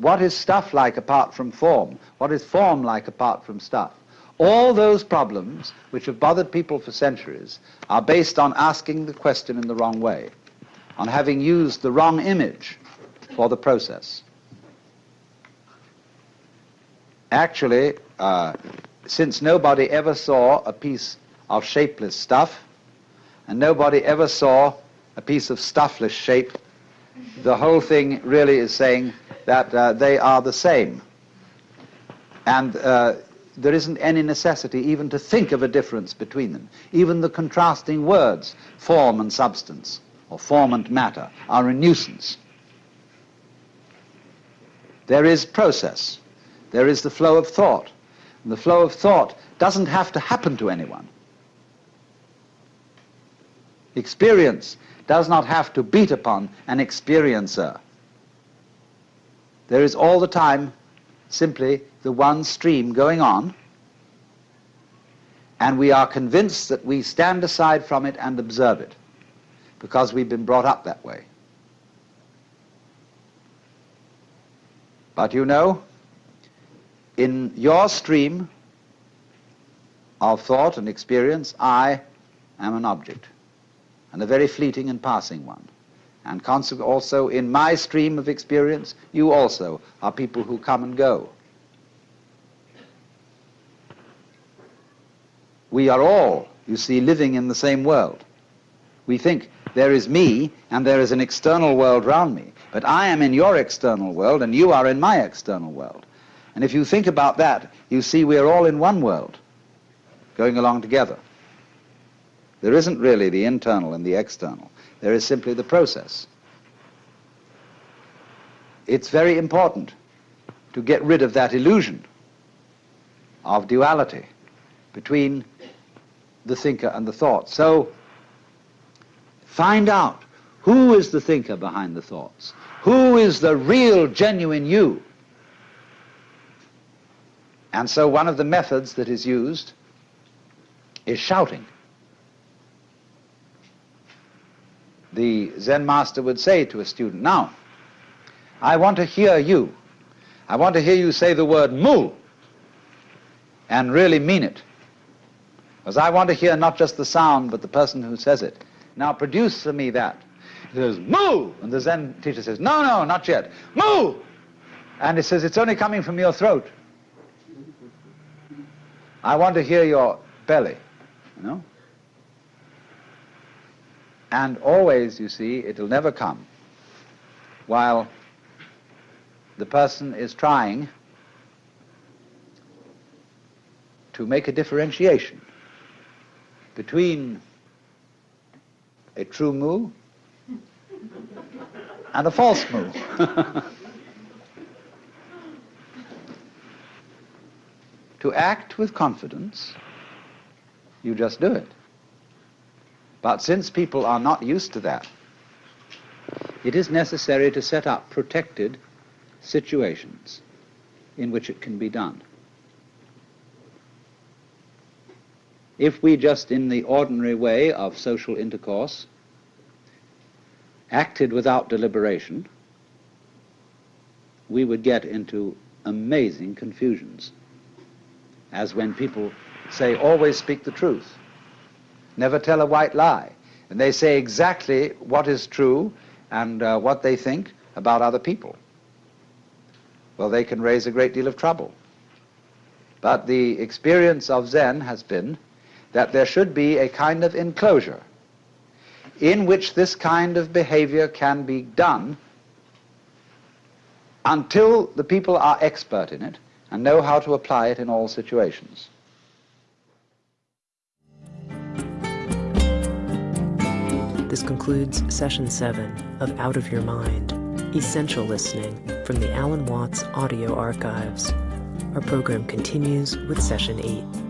what is stuff like apart from form? What is form like apart from stuff? All those problems which have bothered people for centuries are based on asking the question in the wrong way, on having used the wrong image for the process. Actually, uh, since nobody ever saw a piece of shapeless stuff, and nobody ever saw a piece of stuffless shape, the whole thing really is saying that uh, they are the same. And uh, there isn't any necessity even to think of a difference between them. Even the contrasting words, form and substance, or form and matter, are a nuisance. There is process. There is the flow of thought. And the flow of thought doesn't have to happen to anyone. Experience does not have to beat upon an experiencer. There is all the time simply the one stream going on, and we are convinced that we stand aside from it and observe it because we've been brought up that way. But you know, in your stream of thought and experience, I am an object, and a very fleeting and passing one. And consequently, also in my stream of experience, you also are people who come and go. We are all, you see, living in the same world. We think there is me and there is an external world round me, but I am in your external world and you are in my external world. And if you think about that, you see we are all in one world, going along together. There isn't really the internal and the external. There is simply the process. It's very important to get rid of that illusion of duality between the thinker and the thought. So find out who is the thinker behind the thoughts? Who is the real, genuine you? And so one of the methods that is used is shouting. The Zen master would say to a student, now, I want to hear you. I want to hear you say the word mu and really mean it. Because I want to hear not just the sound, but the person who says it. Now produce for me that. He says, mu! And the Zen teacher says, no, no, not yet. Mu! And he says, it's only coming from your throat. I want to hear your belly, you know? And always, you see, it'll never come while the person is trying to make a differentiation between a true mu and a false mu. to act with confidence, you just do it. But since people are not used to that, it is necessary to set up protected situations in which it can be done. If we just in the ordinary way of social intercourse acted without deliberation, we would get into amazing confusions as when people say, always speak the truth, never tell a white lie. And they say exactly what is true and uh, what they think about other people. Well, they can raise a great deal of trouble. But the experience of Zen has been that there should be a kind of enclosure in which this kind of behavior can be done until the people are expert in it and know how to apply it in all situations. This concludes session seven of Out of Your Mind, Essential Listening from the Alan Watts Audio Archives. Our program continues with session eight.